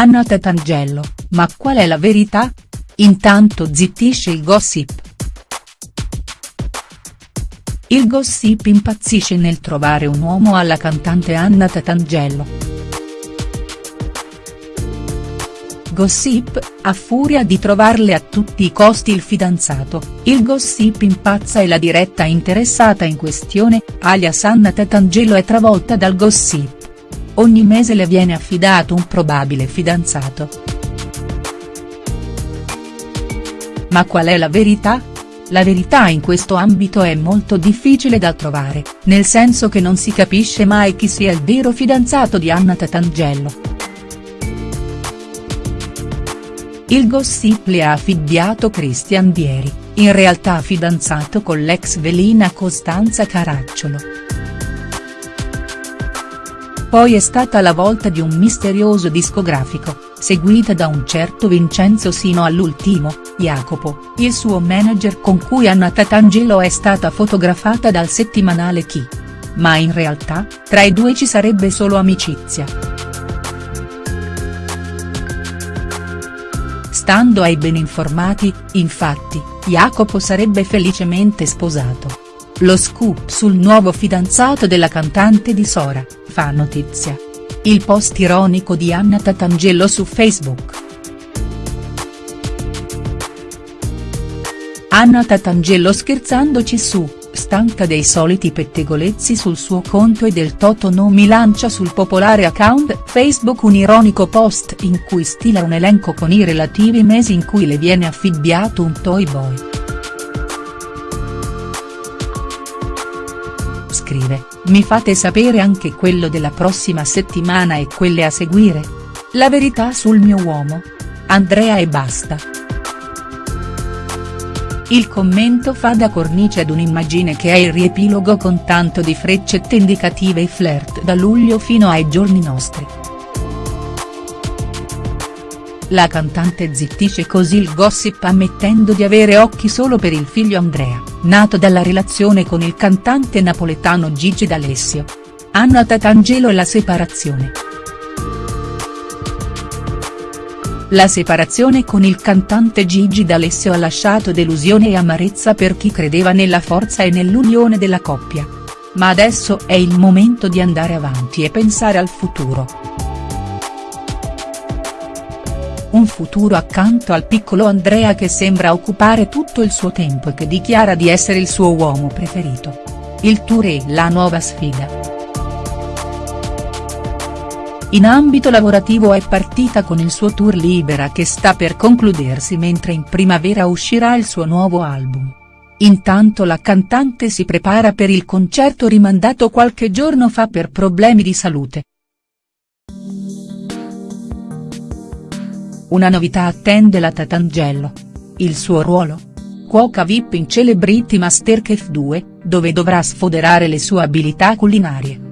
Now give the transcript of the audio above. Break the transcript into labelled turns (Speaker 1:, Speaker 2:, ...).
Speaker 1: Anna Tatangelo, ma qual è la verità? Intanto zittisce il gossip. Il gossip impazzisce nel trovare un uomo alla cantante Anna Tatangelo. Gossip, a furia di trovarle a tutti i costi il fidanzato, il gossip impazza e la diretta interessata in questione, alias Anna Tatangelo è travolta dal gossip. Ogni mese le viene affidato un probabile fidanzato. Ma qual è la verità? La verità in questo ambito è molto difficile da trovare, nel senso che non si capisce mai chi sia il vero fidanzato di Anna Tatangelo. Il gossip le ha affibbiato Christian Dieri, in realtà fidanzato con l'ex velina Costanza Caracciolo. Poi è stata la volta di un misterioso discografico, seguita da un certo Vincenzo sino all'ultimo, Jacopo, il suo manager con cui Anna Tatangelo è stata fotografata dal settimanale Chi. Ma in realtà, tra i due ci sarebbe solo amicizia. Stando ai ben informati, infatti, Jacopo sarebbe felicemente sposato. Lo scoop sul nuovo fidanzato della cantante di Sora, fa notizia. Il post ironico di Anna Tatangelo su Facebook. Anna Tatangelo scherzandoci su, stanca dei soliti pettegolezzi sul suo conto e del Toto no mi lancia sul popolare account Facebook un ironico post in cui stila un elenco con i relativi mesi in cui le viene affibbiato un toy boy. Scrive, mi fate sapere anche quello della prossima settimana e quelle a seguire? La verità sul mio uomo? Andrea e basta. Il commento fa da cornice ad un'immagine che è il riepilogo con tanto di freccette indicative e flirt da luglio fino ai giorni nostri. La cantante zittisce così il gossip ammettendo di avere occhi solo per il figlio Andrea, nato dalla relazione con il cantante napoletano Gigi D'Alessio. Anna Tatangelo e la separazione. La separazione con il cantante Gigi D'Alessio ha lasciato delusione e amarezza per chi credeva nella forza e nell'unione della coppia. Ma adesso è il momento di andare avanti e pensare al futuro. Un futuro accanto al piccolo Andrea che sembra occupare tutto il suo tempo e che dichiara di essere il suo uomo preferito. Il tour è la nuova sfida. In ambito lavorativo è partita con il suo tour Libera che sta per concludersi mentre in primavera uscirà il suo nuovo album. Intanto la cantante si prepara per il concerto rimandato qualche giorno fa per problemi di salute. Una novità attende la Tatangelo. Il suo ruolo? Cuoca VIP in Celebrity Masterchef 2, dove dovrà sfoderare le sue abilità culinarie.